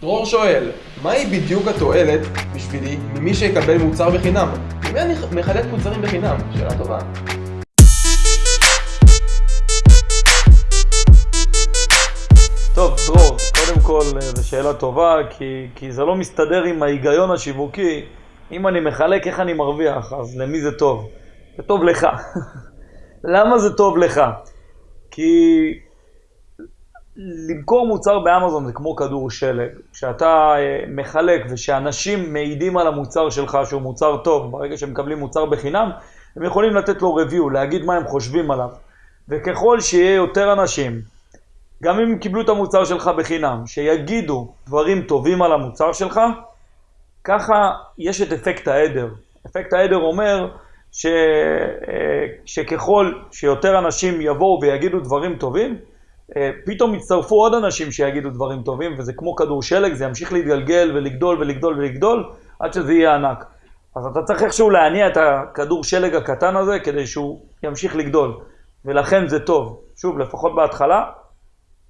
דרור שואל, מהי בדיוק התועלת בשבילי ממי שיקבל מוצר בחינם? למי אני מחלק מוצרים בחינם? שאלה טובה. טוב, דרור, קודם כל זו שאלה טובה, כי, כי זה לא מסתדר עם ההיגיון השיווקי. אם אני מחלק, איך אני מרוויח? אז למי זה טוב? זה טוב לך. למה זה טוב לך? כי למכור מוצר באמזון זה כמו כדור שלג. כשאתה אה, מחלק ושאנשים מעידים על המוצר שלך שהוא מוצר טוב, ברגע שהם מקבלים מוצר בחינם, הם יכולים לתת לו review, להגיד מה הם חושבים עליו. וככל שיהיה יותר אנשים, גם אם קיבלו את המוצר שלך בחינם, שיגידו דברים טובים על המוצר שלך, ככה יש את אפקט העדר. אפקט העדר אומר ש... אה, שככל שיותר אנשים יבואו ויגידו דברים טובים, פתאום יצטרפו עוד אנשים שיגידו דברים טובים, וזה כמו כדור שלג, זה ימשיך להתגלגל ולגדול ולגדול ולגדול, עד שזה יהיה ענק. אז אתה צריך איכשהו להניע את הכדור שלג הקטן הזה, כדי שהוא ימשיך לגדול. ולכן זה טוב. שוב, לפחות בהתחלה,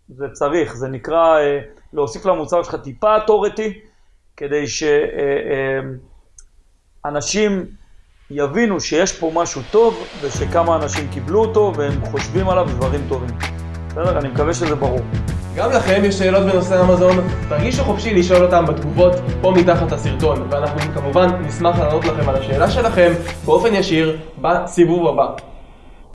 זה צריך, זה נקרא אה, להוסיף למוצר שלך טיפה אטוריטי, כדי שאנשים אה, יבינו שיש פה משהו טוב, ושכמה אנשים קיבלו אותו, והם חושבים עליו דברים טובים. בסדר? אני מקווה שזה ברור. גם לכם יש שאלות בנושא אמזון, תרגישו חופשי לשאול אותם בתגובות פה מתחת הסרטון, ואנחנו כמובן נשמח לענות לכם על השאלה שלכם באופן ישיר בסיבוב הבא.